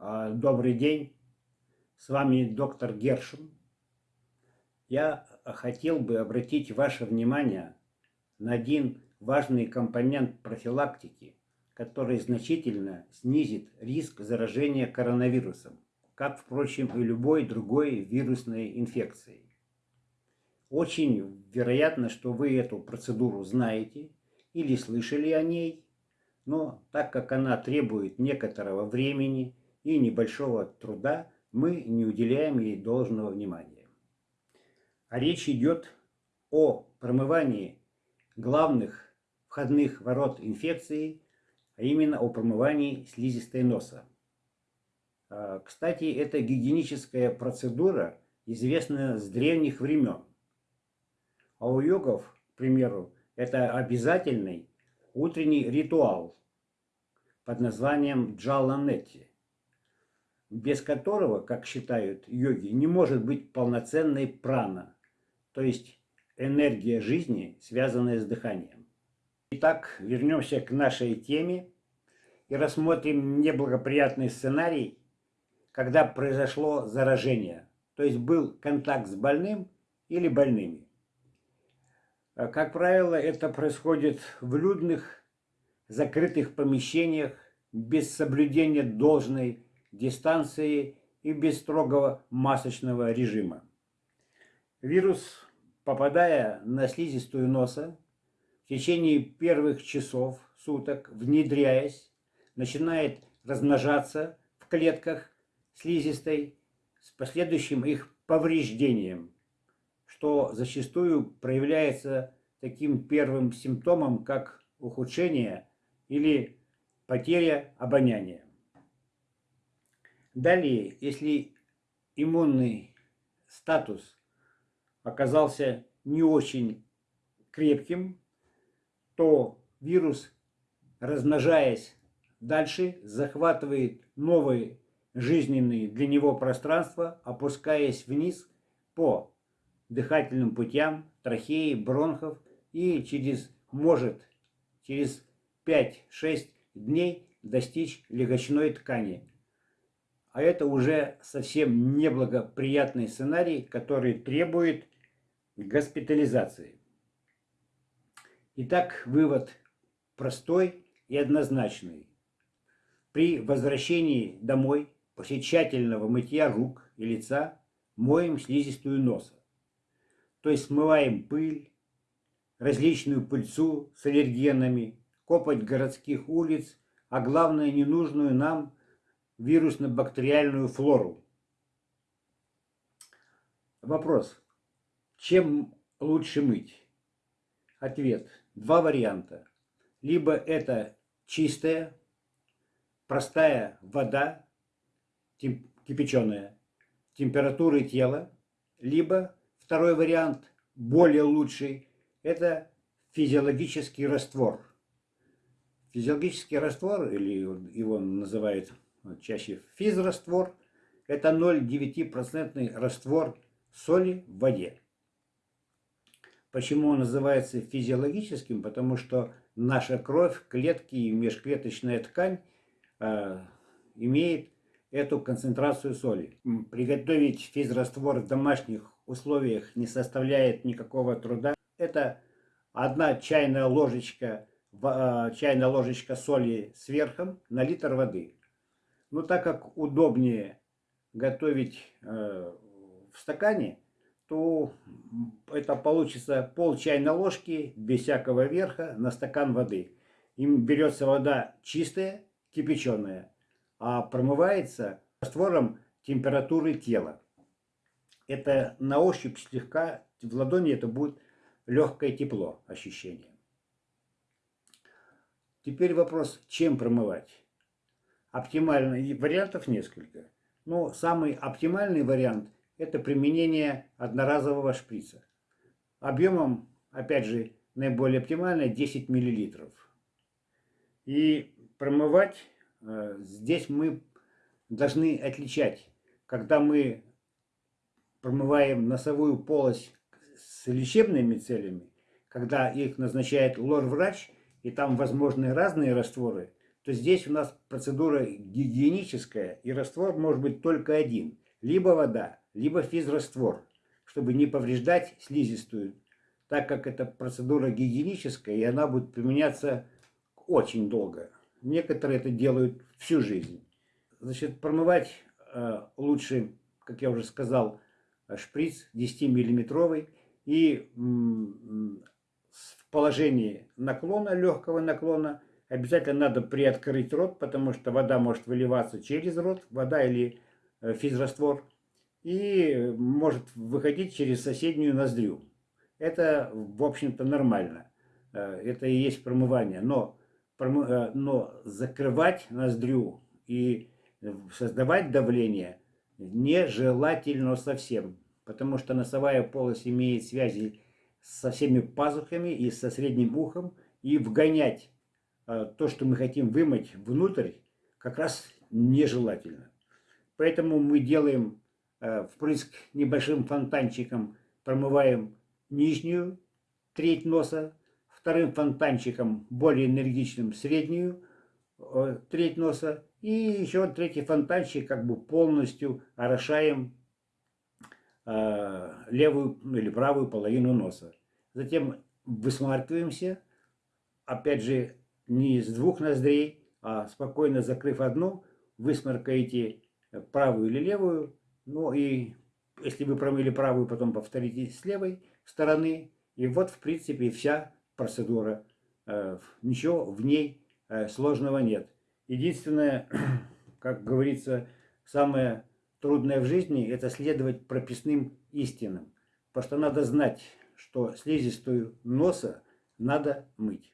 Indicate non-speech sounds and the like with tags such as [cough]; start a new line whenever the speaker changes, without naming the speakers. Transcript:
А, добрый день, с вами доктор Гершин. Я хотел бы обратить ваше внимание на один важный компонент профилактики, который значительно снизит риск заражения коронавирусом, как, впрочем, и любой другой вирусной инфекцией. Очень вероятно, что вы эту процедуру знаете или слышали о ней, но так как она требует некоторого времени и небольшого труда, мы не уделяем ей должного внимания. А речь идет о промывании главных входных ворот инфекции, а именно о промывании слизистой носа. А, кстати, эта гигиеническая процедура известна с древних времен. А у йогов, к примеру, это обязательный утренний ритуал под названием джаланетти, без которого, как считают йоги, не может быть полноценной прана, то есть энергия жизни, связанная с дыханием. Итак, вернемся к нашей теме и рассмотрим неблагоприятный сценарий, когда произошло заражение, то есть был контакт с больным или больными. А, как правило, это происходит в людных, закрытых помещениях, без соблюдения должной дистанции и без строгого масочного режима. Вирус, попадая на слизистую носа, в течение первых часов суток, внедряясь, начинает размножаться в клетках слизистой с последующим их повреждением – что зачастую проявляется таким первым симптомом, как ухудшение или потеря обоняния. Далее, если иммунный статус оказался не очень крепким, то вирус, размножаясь дальше, захватывает новые жизненные для него пространства, опускаясь вниз по дыхательным путям, трахеи, бронхов и через, может через 5-6 дней достичь легочной ткани. А это уже совсем неблагоприятный сценарий, который требует госпитализации. Итак, вывод простой и однозначный. При возвращении домой после тщательного мытья рук и лица моем слизистую носа то есть смываем пыль, различную пыльцу с аллергенами, копоть городских улиц, а главное ненужную нам вирусно-бактериальную флору. Вопрос. Чем лучше мыть? Ответ. Два варианта. Либо это чистая, простая вода, кипяченая, температуры тела, либо Второй вариант, более лучший, это физиологический раствор. Физиологический раствор, или его называют чаще физраствор, это 0,9% раствор соли в воде. Почему он называется физиологическим? Потому что наша кровь, клетки и межклеточная ткань э, имеет эту концентрацию соли. Приготовить физраствор в домашних условиях не составляет никакого труда. Это одна чайная ложечка, а, чайная ложечка соли сверху на литр воды. Но так как удобнее готовить э, в стакане, то это получится пол чайной ложки без всякого верха на стакан воды. Им берется вода чистая, кипяченая, а промывается раствором температуры тела это на ощупь слегка, в ладони это будет легкое тепло ощущение. Теперь вопрос, чем промывать? Оптимально, вариантов несколько. Но самый оптимальный вариант это применение одноразового шприца. Объемом, опять же, наиболее оптимально 10 мл. И промывать э, здесь мы должны отличать, когда мы промываем носовую полость с лечебными целями, когда их назначает лор-врач, и там возможны разные растворы, то здесь у нас процедура гигиеническая, и раствор может быть только один. Либо вода, либо физраствор, чтобы не повреждать слизистую, так как это процедура гигиеническая, и она будет применяться очень долго. Некоторые это делают всю жизнь. Значит, промывать э, лучше, как я уже сказал, шприц 10-миллиметровый и в положении наклона, легкого наклона, обязательно надо приоткрыть рот, потому что вода может выливаться через рот, вода или э, физраствор, и может выходить через соседнюю ноздрю. Это, в общем-то, нормально. Э, это и есть промывание. Но, э, но закрывать ноздрю и создавать давление нежелательно совсем потому что носовая полость имеет связи со всеми пазухами и со средним ухом, и вгонять то, что мы хотим вымыть внутрь, как раз нежелательно. Поэтому мы делаем э, впрыск небольшим фонтанчиком, промываем нижнюю треть носа, вторым фонтанчиком, более энергичным, среднюю э, треть носа, и еще третий фонтанчик как бы полностью орошаем Э, левую или правую половину носа. Затем высмаркиваемся, опять же, не с двух ноздрей, а спокойно закрыв одну, высморкаете правую или левую, ну и если вы промыли правую, потом повторите с левой стороны, и вот, в принципе, вся процедура. Э, ничего в ней э, сложного нет. Единственное, [clears throat] как говорится, самое трудное в жизни – это следовать прописным истинам. Потому что надо знать, что слизистую носа надо мыть.